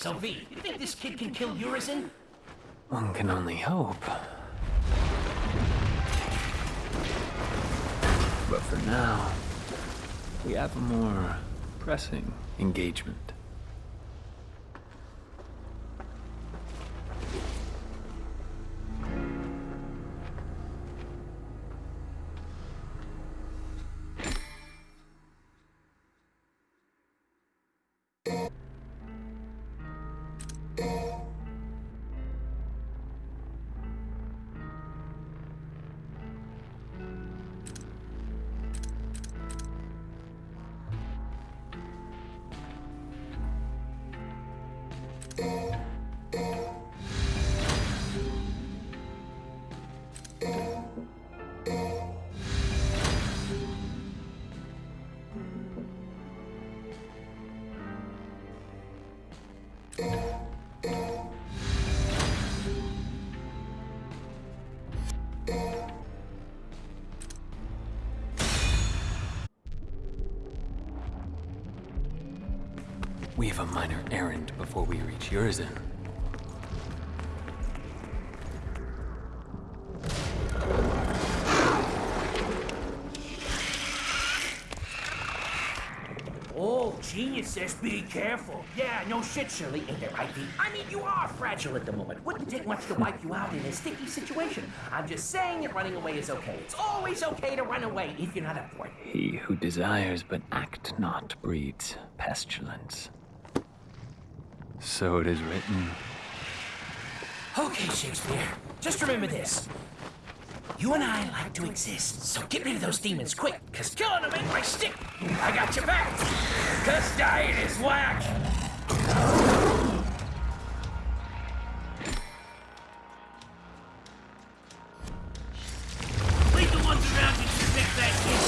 So, V, you think this kid can kill Urizen? One can only hope. But for now, we have a more pressing engagement. A minor errand before we reach Urizen. Oh, genius says be careful. Yeah, no shit, Shirley. Ain't that right, I mean, you are fragile at the moment. Wouldn't take much to wipe you out in a sticky situation. I'm just saying that running away is okay. It's always okay to run away if you're not up for it. He who desires but act not breeds pestilence. So it is written. Okay, Shakespeare. Just remember this. You and I like to exist, so get rid of those demons quick, cause killing them ain't my stick. I got your back. Cause dying is whack. Leave the ones around you to pick that kid.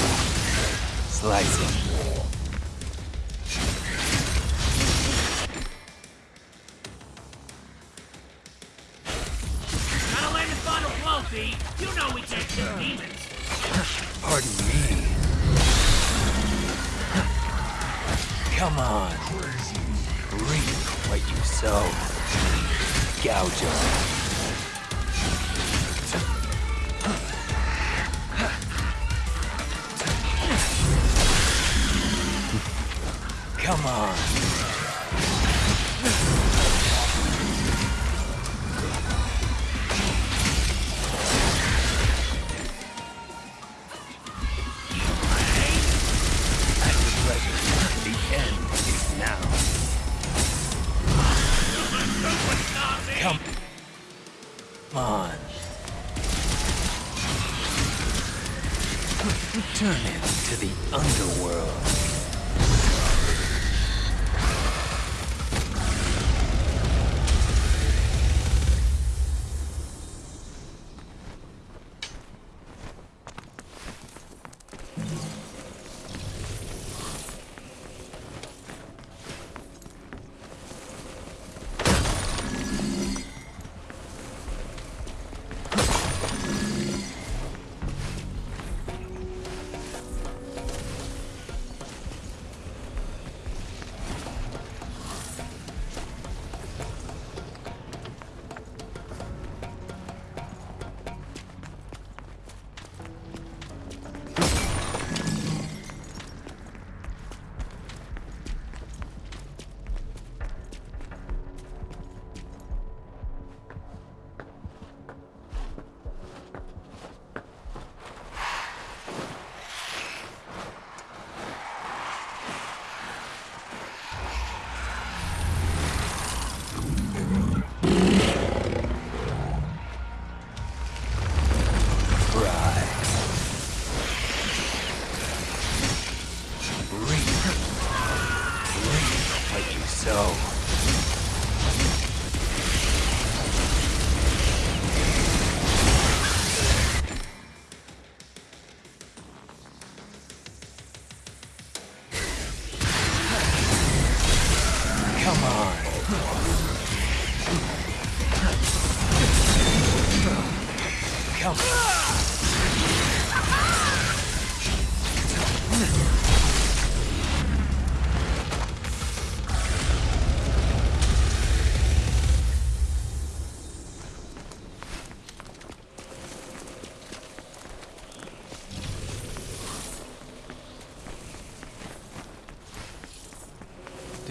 Slice him.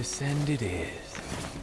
Descend it is.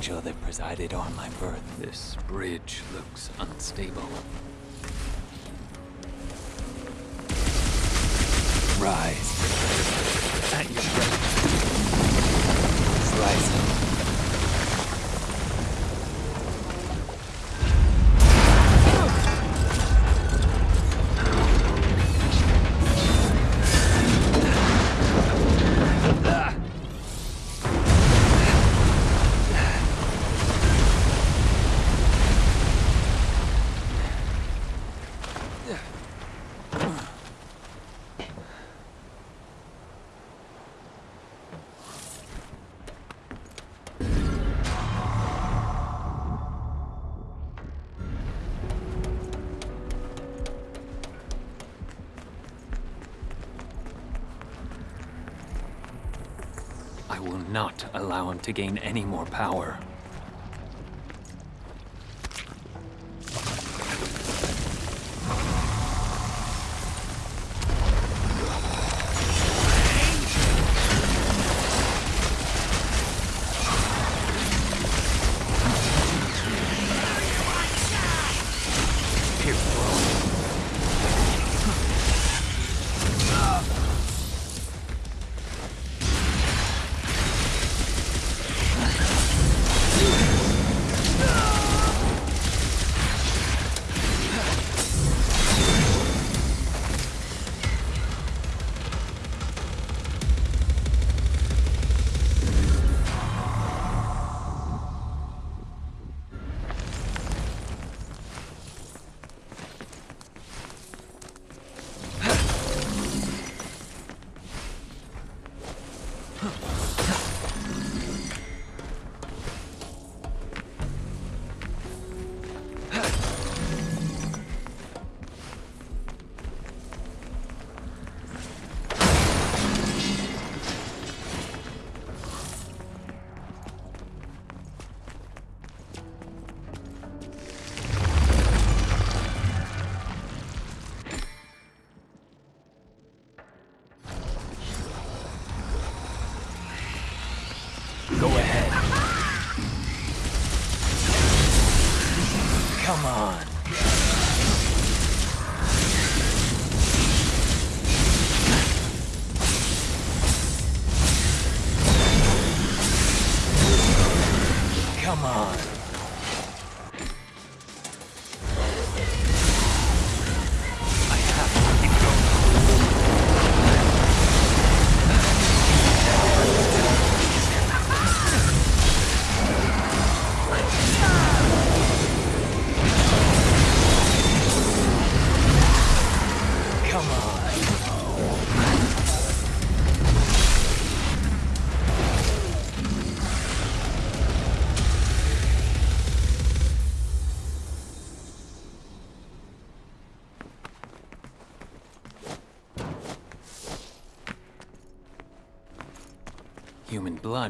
Angel that presided on my birth. This bridge looks unstable. Rise. Not allow him to gain any more power.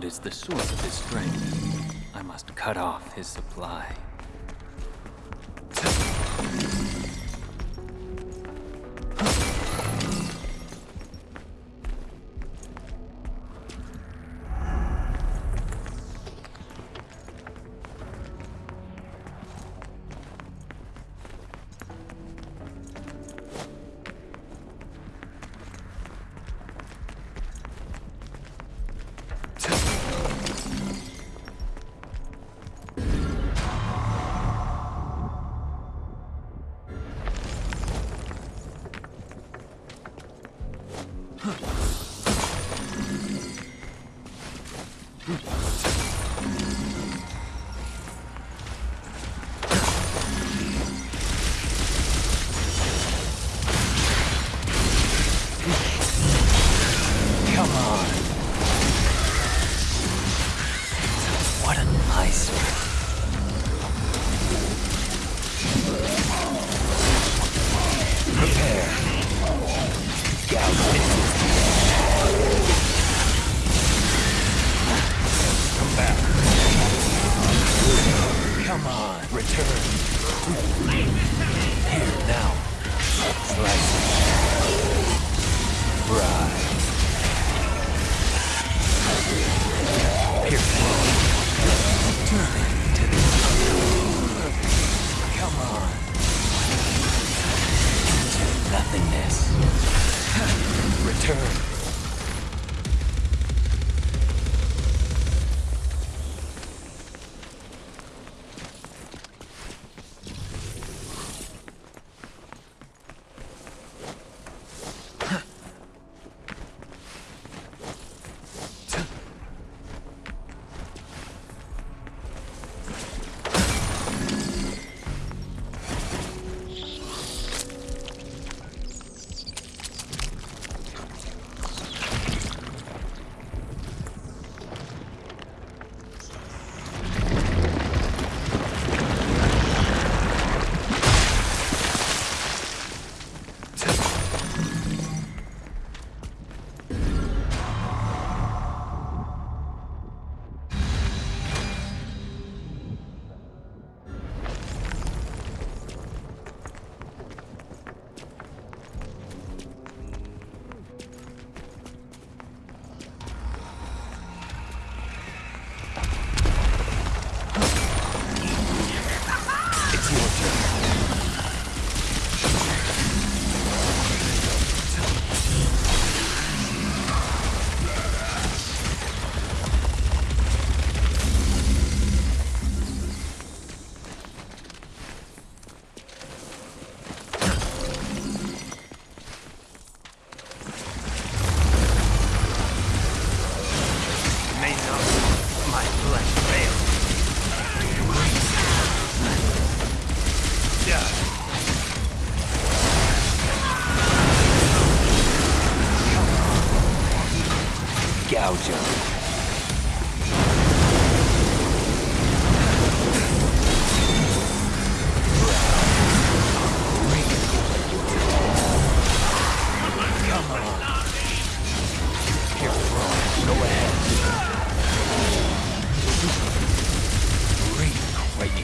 God is the source of his strength. I must cut off his supply.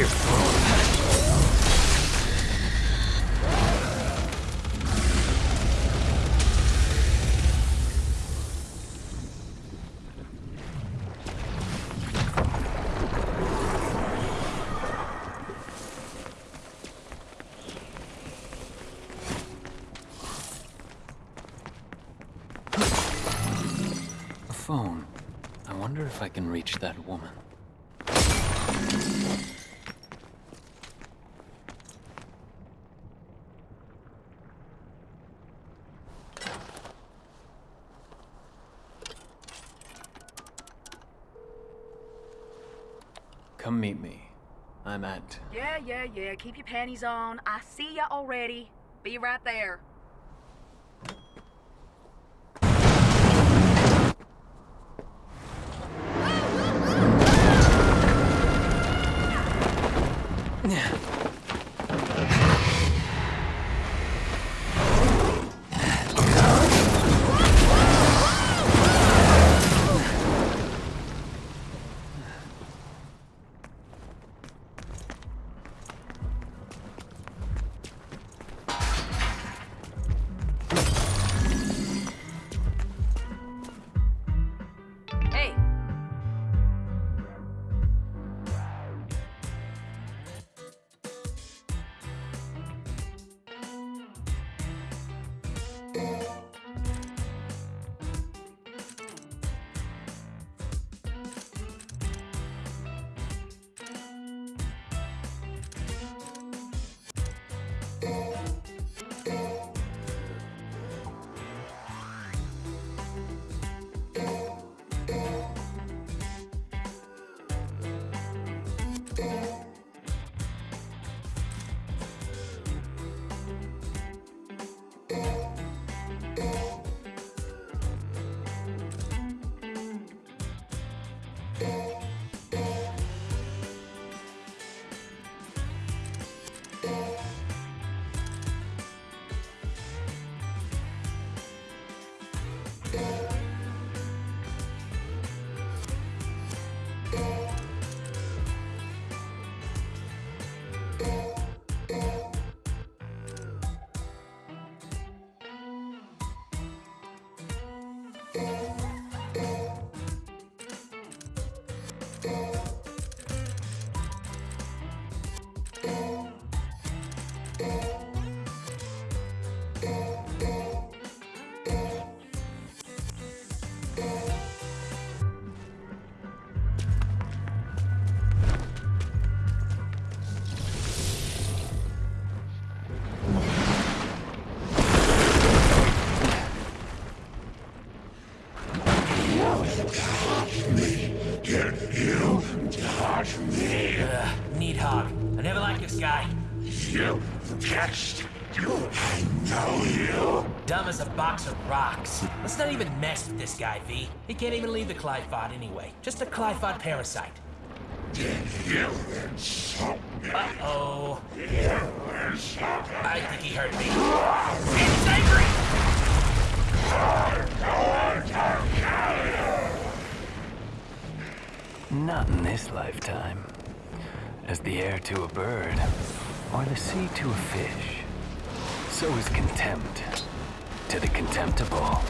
your phone. I wonder if I can reach that woman. Yeah, yeah, yeah. Keep your panties on. I see ya already. Be right there. Hey, Ugh, Nidhogg. I never liked this guy. You catched you. I know you. Dumb as a box of rocks. Let's not even mess with this guy, V. He can't even leave the Qliphoth anyway. Just a Qliphoth parasite. Did you insult me? Uh-oh. You me. I think he hurt me. It's angry! Not in this lifetime. As the air to a bird, or the sea to a fish, so is contempt to the contemptible.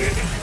Yeah.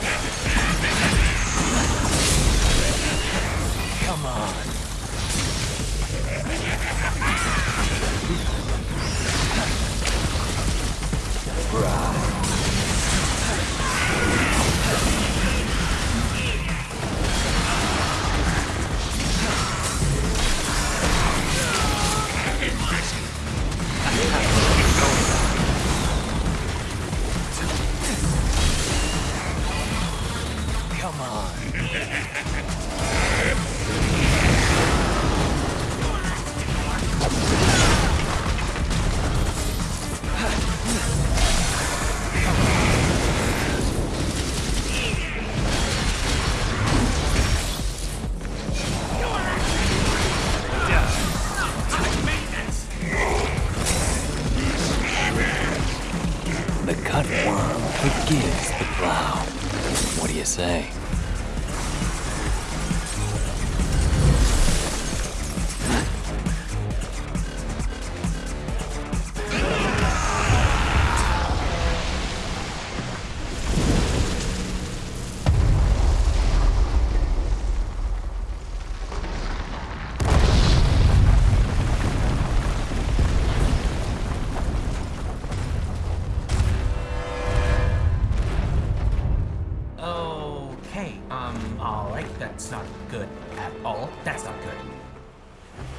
That's not good at all. That's not good.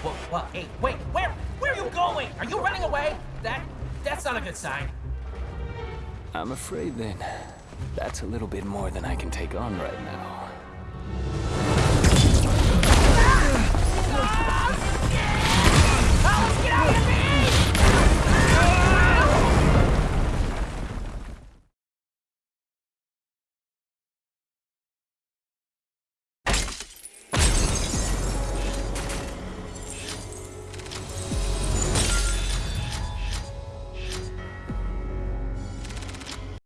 Well, well, hey, wait, where, where are you going? Are you running away? That, that's not a good sign. I'm afraid then, that's a little bit more than I can take on right now.